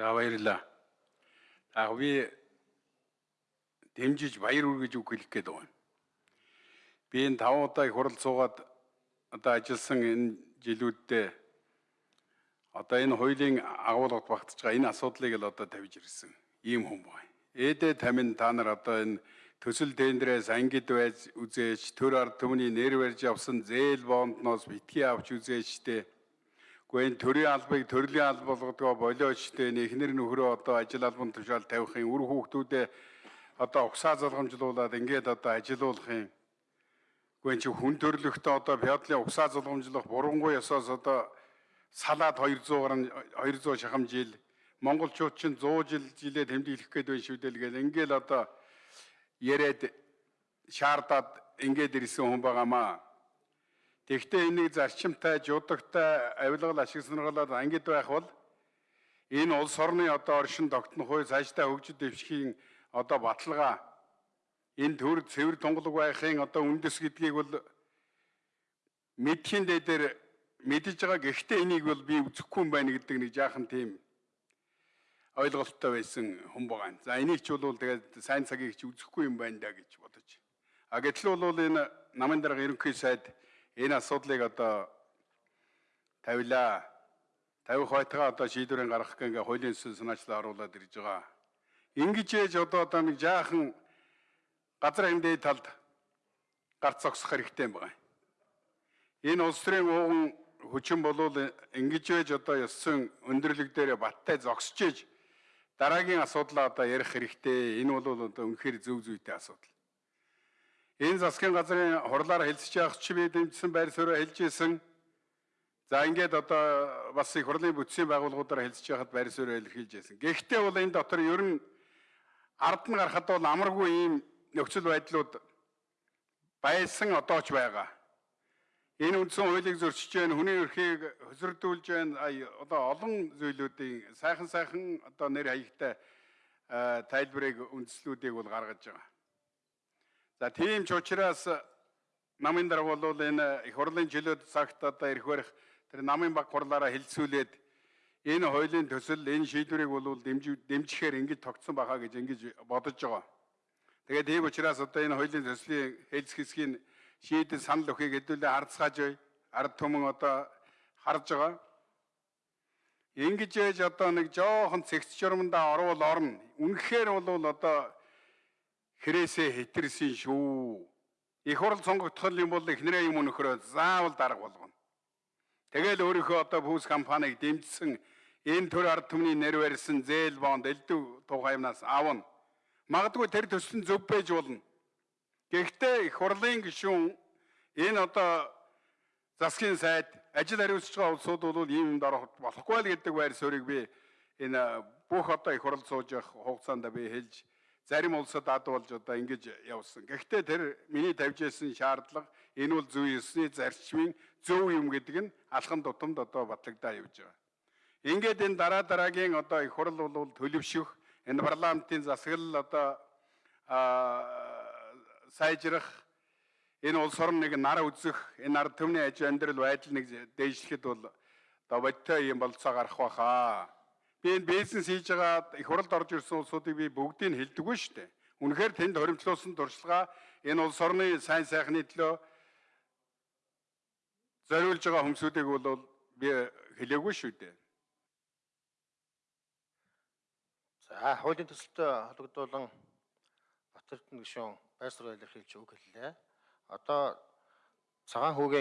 За баярлалаа. Аа би дэмжиж баяр үргэж үг хэлэх гээд байна. Би энэ 5 удаа их хурал суугаад одоо ажилласан энэ жилүүддээ одоо энэ хуулийн агуулгад багтж байгаа энэ асуудлыг л одоо тавьж ирсэн ийм хүн байна. Ээдээ тамин та нар одоо энэ төсөл тендерээс ангид байж үзээж төр ард түмний нэр барьж явсан зээл бондноос битгий авч үзээжтэй Гэхдээ энэ төрийн албыг төрлийн алба болгодгоо болиочтой эхнэр нөхрөө одоо ажил албан тушаал тавихын үр хүүхдүүдээ одоо угсаа залгамжлуулаад ингээд одоо ажилуулахын Гэхдээ чи хүн төрлөختөө одоо феодлын угсаа залгамжлах бурангуй ёсоос одоо салаад 200 гаруй 200 шахам жил монголчууд чинь 100 жил жилээ тэмдэглэх гээд байна шүү дээ л гэл. Ингээл одоо яриад шаардаад ингээд ирсэн хүн байгаамаа Тэгвэл энийг зарчимтай, жуудагтай авилгал ашиг сонирхолоор ангид байх бол энэ улс орны одоо оршин тогтнох үе цаашдаа хөгжид дэвшхийн одоо баталгаа энэ төр цэвэр тунгалаг байхын одоо үндэс гэдгийг бол мэдхийн дээр мэдж байгаа гэхдээ энийг бол би үзэхгүй юм байна гэдэг нэг жаахан тийм ойлголттой байсан хүн байгаа. За энийг ч бол тэгээд сайн цагийг ч үзэхгүй юм байна да гэж бодож. А гэтэл бол энэ намын дарга ерөнхий сайд энэ асуудлыг одоо тавилаа. Тавих байтгаа одоо шийдвэрийн гаргах гэнгээ хуулийн төсөл санаачлал оруулаад ирж байгаа. Ингэж ээж одоо одоо нэг жаахан газар хэмдээ талд гарц зогсох хэрэгтэй юм байна. Энэ улс төрийн ууган хүчин болвол ингэж байж одоо ёссон өндөрлөг дээр баттай зогсож ээж дараагийн асуудлаа одоо ярих хэрэгтэй. Энэ бол одоо үнэхээр зөв зүйтэй асуудал. Энэ засгийн газрын хурлаар хэлцэж явах чи би дэмжсэн байр суурь хэлж исэн. За ингээд одоо бас их хурлын бүтцийн байгууллагуудаар хэлцэж яхад байр суурь илэрхийлж байсан. Гэхдээ бол энэ дотор ер нь ард нь гарахад бол амаргүй ийм нөхцөл байдлууд байсан одоо ч байгаа. Энэ үндсэн хуулийг зөрчиж байна, хүний эрхийг хөсөрдүүлж байна. Одоо олон зүйлүүдийн сайхан сайхан одоо нэр хаягтай тайлбарыг үндслүүдийг бол гаргаж байгаа. За тийм ч учраас намын дарга бол энэ их хурлын жилүүд цагт одоо ирэх барих тэр намын баг хурлаараа хэлцүүлээд энэ хуулийн төсөл энэ шийдвэрийг бол дэмжихээр ингэж тогтсон байхаа гэж ингэж бодож байгаа. Тэгээд тийм учраас одоо энэ хуулийн төслийн хэлц хэсгийн шийдэл санал өгөхийг хэдүүлээ харцгааж бай. Ард түмэн одоо харж байгаа. Ингэж ээж одоо нэг жоохон цэгц журмандаа орвол орно. Үнэхээр бол одоо хэрээсээ хэтэрсэн шүү. Их хурл сонгогдох юм бол эхнэрээ юм өнөхрөө заавал дарга болгоно. Тэгэл өөрийнхөө одоо бүс компанийг дэмжсэн энэ төр ард түмний нэр барьсан зээл бонд элдв тугаймнаас аавна. Магадгүй тэр төсөл нь зөв байж болно. Гэхдээ их хурлын гишүүн энэ одоо засгийн сайд ажил хариуцж байгаа улсууд бол ийм юмд орох болохгүй л гэдэг байр суурийг би энэ бүх одоо их хурл сууж явах хугацаанд би хэлж зарим улсад ад болж одоо ингэж явсан. Гэхдээ тэр миний тавьж ирсэн шаардлага энэ бол зөв ёсны зарчмын зөв юм гэдэг нь алхан тутамд одоо батлагдаа явж байгаа. Ингээд энэ дараа дараагийн одоо их хурл бол төлөвшөх энэ парламентын засаглал одоо сайжрах энэ улс орн нэг нар үзэх энэ ард түмний аж амьдрал байдал нэг дээшлэхэд бол одоо бодтой юм болцоо гарах байхаа Би энэ бизнес хийж байгаа их хуралд орж ирсэн улсуудыг би бүгдийг хэлдэггүй шүү дээ. Үнэхээр тэнд хоримтлуулсан туршлага энэ улс орны сайн сайхны төлөө зориулж байгаа хүмүүсүүдийг бол би хэлээгүй шүү дээ. За хуулийн төсөлтөд холбогдуулан Батэрдэн гишүүн байр суурь илэрхийлж үг хэллээ. Одоо цагаан хүүгээ